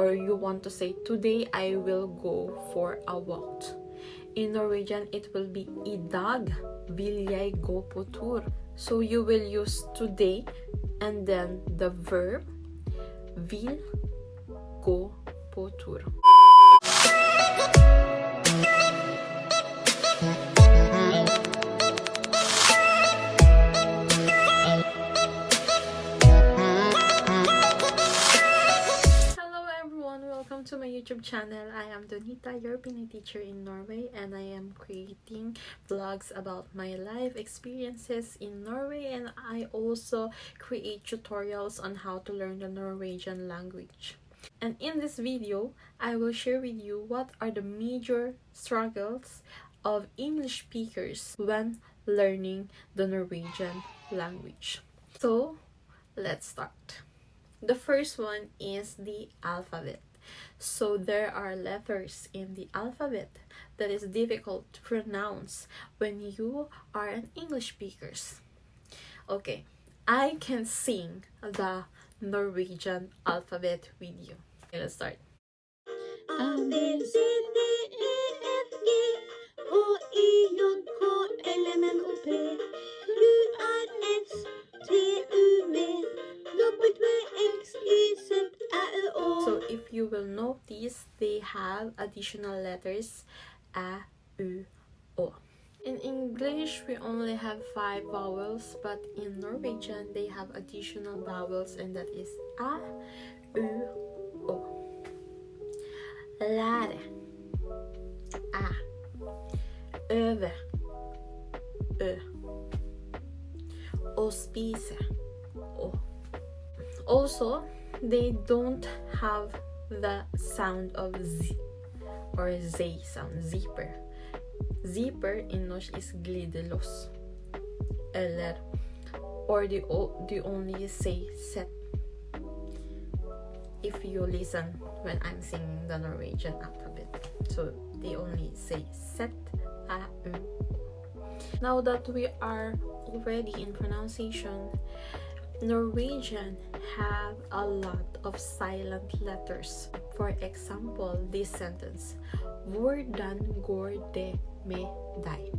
or you want to say today I will go for a walk. In Norwegian, it will be I dag vil jeg gå på tur. So you will use today and then the verb vil gå på tur. Welcome to my YouTube channel. I am Donita, your Pinay teacher in Norway, and I am creating vlogs about my life experiences in Norway, and I also create tutorials on how to learn the Norwegian language. And in this video, I will share with you what are the major struggles of English speakers when learning the Norwegian language. So, let's start. The first one is the alphabet. So there are letters in the alphabet that is difficult to pronounce when you are an English speakers. Okay, I can sing the Norwegian alphabet with you. Let's start. A, have additional letters a, u, o. In English, we only have five vowels, but in Norwegian, they have additional vowels, and that is a, u, o. Lære. A. Øve. Ø. Å spise. Å. Also, they don't have the sound of z or z sound, zipper. Zipper in norsk is glidelås. Eller, or they, o- they only say set. If you listen when I'm singing the Norwegian alphabet. So they only say set, a, u, now that we are already in pronunciation, Norwegian have a lot of silent letters. For example, this sentence, Hvordan går det med deg?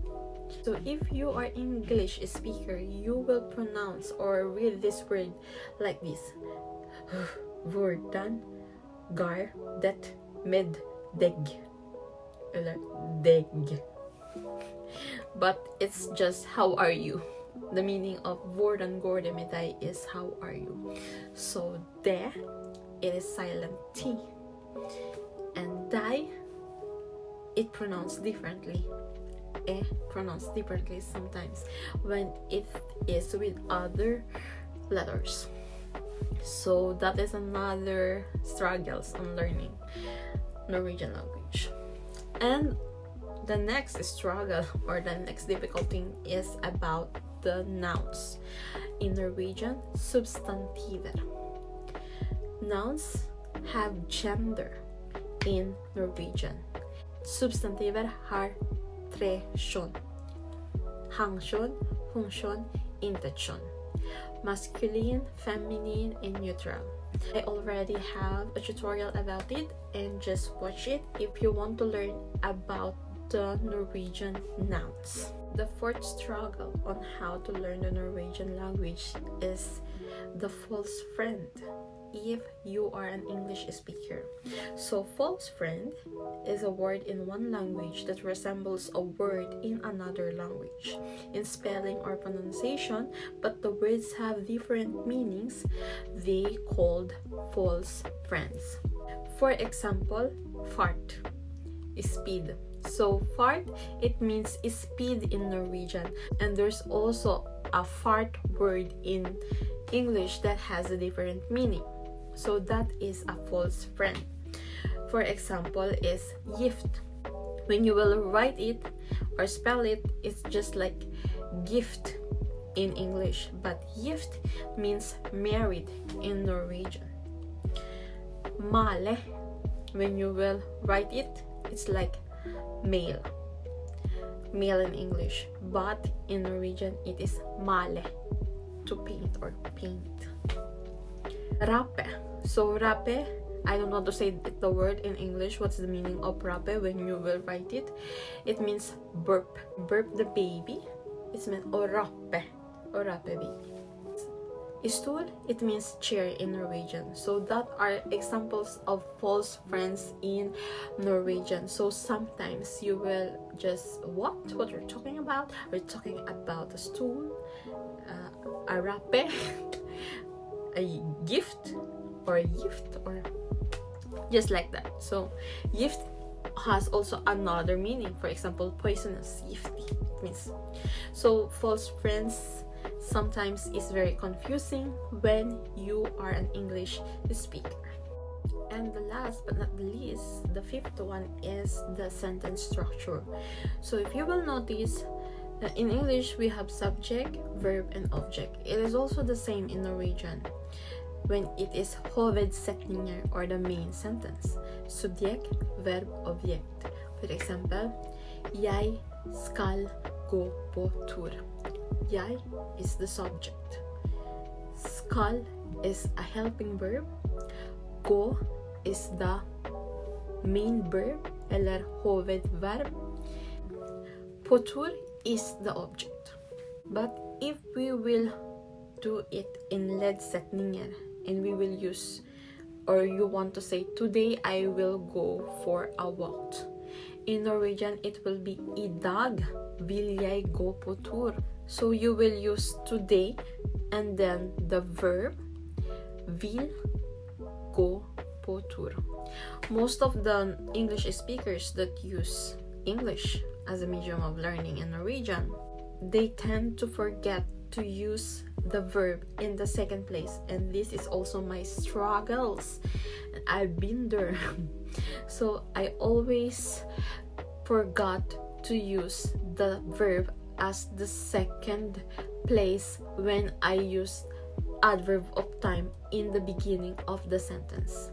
So if you are English speaker, you will pronounce or read this word like this. Hvordan går det med deg? Eller deg but it's just how are you the meaning of Hvordan går det med deg is how are you? So de it is silent t. And die it pronounced differently. E pronounced differently sometimes when it is with other letters. So that is another struggles on learning Norwegian language. And the next struggle or the next difficult thing is about the nouns. In Norwegian, substantiver. Nouns have gender in Norwegian. Substantiver har tre kjønn. Hankjønn, hunnkjønn, intetkjønn. Masculine, feminine, and neutral. I already have a tutorial about it and just watch it if you want to learn about the Norwegian nouns. The fourth struggle on how to learn the Norwegian language is the false friend if you are an English speaker. So, false friend is a word in one language that resembles a word in another language in spelling or pronunciation, but the words have different meanings. They called false friends. For example, fart, speed. So fart it means speed in Norwegian and there's also a fart word in English that has a different meaning. So that is a false friend. For example is gift. When you will write it or spell it it's just like gift in English but gift means married in Norwegian. Male when you will write it it's like male male in english but in norwegian it is male to paint or paint rape so rape I don't know to say the word in English. What's the meaning of rape when you will write it? It means burp. Burp the baby. It's meant orape. rape. Or rape baby. Stol, it means chair in Norwegian. So that are examples of false friends in Norwegian. So sometimes you will just what? What you're talking about? We're talking about a stool, uh, a rape, a gift, or a gift, or just like that. So gift has also another meaning. For example, poisonous, gifty means. So false friends sometimes is very confusing when you are an English speaker. And the last but not the least, the fifth one is the sentence structure. So if you will notice, uh, in English we have subject, verb, and object. It is also the same in Norwegian when it is hovedsetninger or the main sentence. Subject, verb, object. For example, Jeg skal gå på tur. Jeg is the subject. Skal is a helping verb. Gå is the main verb eller hovedverb. På tur is the object. But if we will do it in leddsetninger and we will use or you want to say today I will go for a walk. In Norwegian it will be I dag vil jeg gå på tur. So you will use today and then the verb vil gå på tur. Most of the English speakers that use English as a medium of learning in Norwegian, they tend to forget to use the verb in the second place. And this is also my struggles. I've been there. So i always forgot to use the verb as the second place when I use adverb of time in the beginning of the sentence.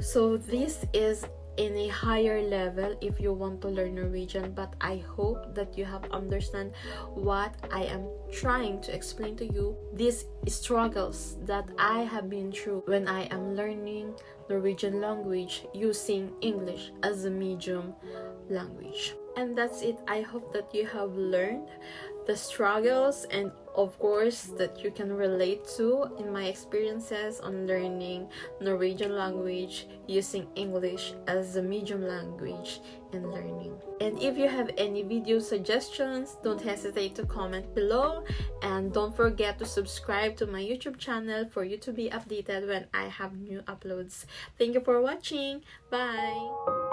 So this is in a higher level if you want to learn Norwegian but I hope that you have understand what I am trying to explain to you these struggles that I have been through when I am learning Norwegian language using English as a medium language and that's it i hope that you have learned the struggles and of course that you can relate to in my experiences on learning Norwegian language using English as a medium language and learning. And if you have any video suggestions, don't hesitate to comment below and don't forget to subscribe to my YouTube channel for you to be updated when I have new uploads. Thank you for watching. Bye!